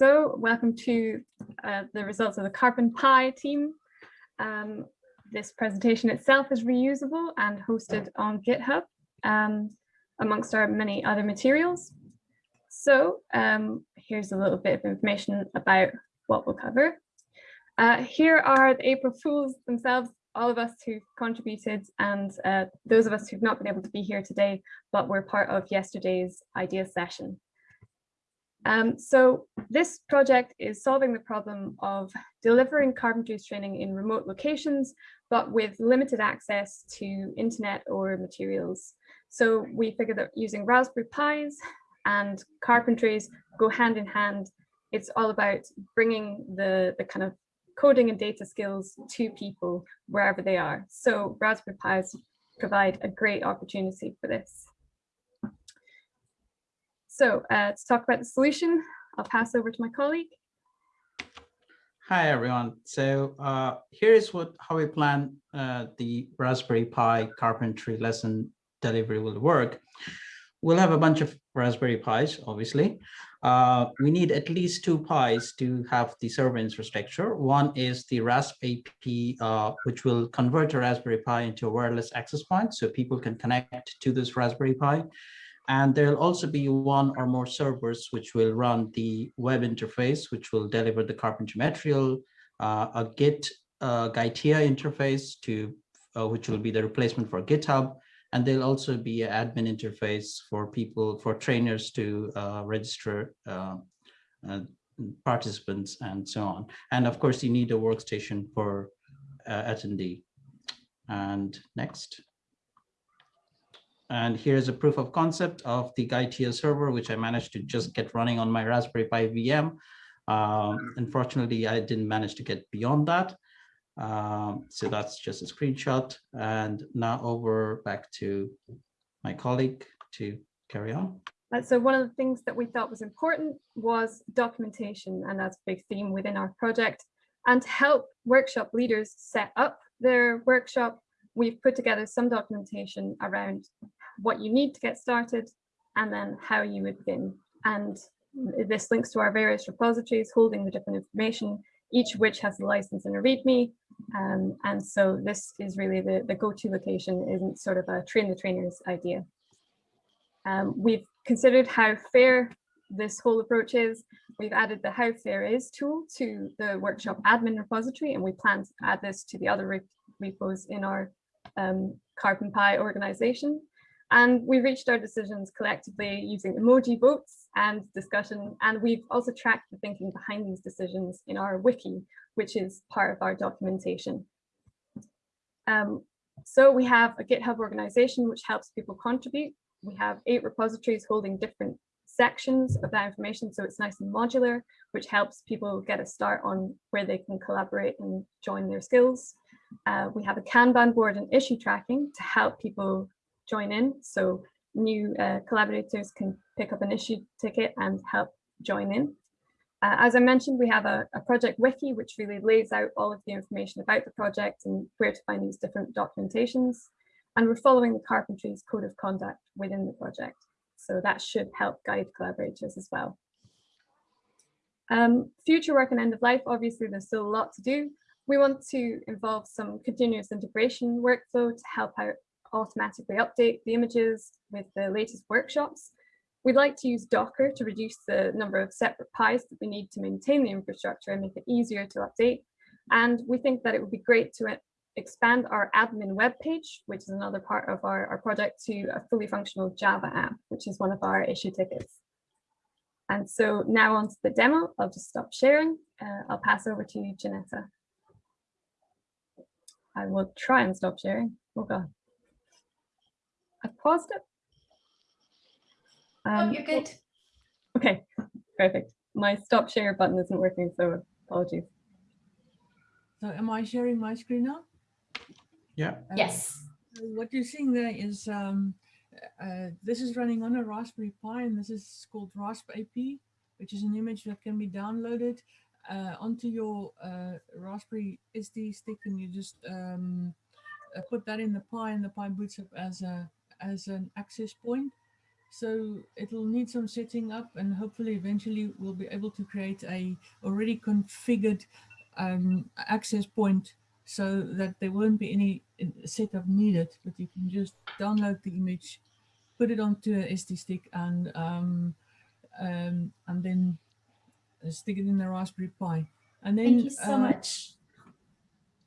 So welcome to uh, the results of the Carbon Pie team. Um, this presentation itself is reusable and hosted on GitHub um, amongst our many other materials. So um, here's a little bit of information about what we'll cover. Uh, here are the April Fools themselves, all of us who contributed and uh, those of us who've not been able to be here today, but were part of yesterday's idea session. Um, so this project is solving the problem of delivering carpentry training in remote locations, but with limited access to internet or materials. So we figured that using Raspberry Pis and carpentries go hand in hand. It's all about bringing the, the kind of coding and data skills to people wherever they are. So Raspberry Pis provide a great opportunity for this. So uh, to talk about the solution, I'll pass over to my colleague. Hi, everyone. So uh, here's what how we plan uh, the Raspberry Pi carpentry lesson delivery will work. We'll have a bunch of Raspberry Pis, obviously. Uh, we need at least two Pis to have the server infrastructure. One is the RaspAP, uh, which will convert a Raspberry Pi into a wireless access point so people can connect to this Raspberry Pi. And there'll also be one or more servers which will run the web interface, which will deliver the carpentry material, uh, a Git uh, Gitea interface to uh, which will be the replacement for GitHub. And there'll also be an admin interface for people, for trainers to uh, register uh, uh, participants and so on. And of course, you need a workstation for attendee. And next. And here's a proof of concept of the Gitea server, which I managed to just get running on my Raspberry Pi VM. Um, unfortunately, I didn't manage to get beyond that. Um, so that's just a screenshot. And now over back to my colleague to carry on. Uh, so one of the things that we thought was important was documentation, and that's a big theme within our project. And to help workshop leaders set up their workshop, we've put together some documentation around what you need to get started and then how you would begin. And this links to our various repositories holding the different information, each of which has a license and a README. Um, and so this is really the, the go-to location isn't sort of a train the trainers idea. Um, we've considered how fair this whole approach is. We've added the howfairis tool to the workshop admin repository, and we plan to add this to the other repos in our um, Carbon Pi organization. And we reached our decisions collectively using emoji votes and discussion. And we've also tracked the thinking behind these decisions in our wiki, which is part of our documentation. Um, so we have a GitHub organization which helps people contribute. We have eight repositories holding different sections of that information. So it's nice and modular, which helps people get a start on where they can collaborate and join their skills. Uh, we have a Kanban board and issue tracking to help people join in. So new uh, collaborators can pick up an issue ticket and help join in. Uh, as I mentioned, we have a, a, project wiki, which really lays out all of the information about the project and where to find these different documentations. And we're following the Carpentries Code of Conduct within the project. So that should help guide collaborators as well. Um, future work and end of life, obviously there's still a lot to do. We want to involve some continuous integration workflow to help out automatically update the images with the latest workshops. We'd like to use Docker to reduce the number of separate pies that we need to maintain the infrastructure and make it easier to update. And we think that it would be great to expand our admin web page, which is another part of our, our project, to a fully functional Java app, which is one of our issue tickets. And so now on to the demo, I'll just stop sharing. Uh, I'll pass over to Janetta. I will try and stop sharing. Oh God. I paused it. Oh, um, oh, you're good. Okay, perfect. My stop share button isn't working, so apologies. So am I sharing my screen now? Yeah. Um, yes. What you're seeing there is um, uh, this is running on a Raspberry Pi and this is called RaspAP, which is an image that can be downloaded uh, onto your uh, Raspberry SD stick and you just um, uh, put that in the Pi and the Pi boots up as a as an access point. So it'll need some setting up and hopefully eventually we'll be able to create a already configured um, access point so that there won't be any setup needed, but you can just download the image, put it onto a SD stick and um, um, and then stick it in the Raspberry Pi. And then Thank you so uh, much.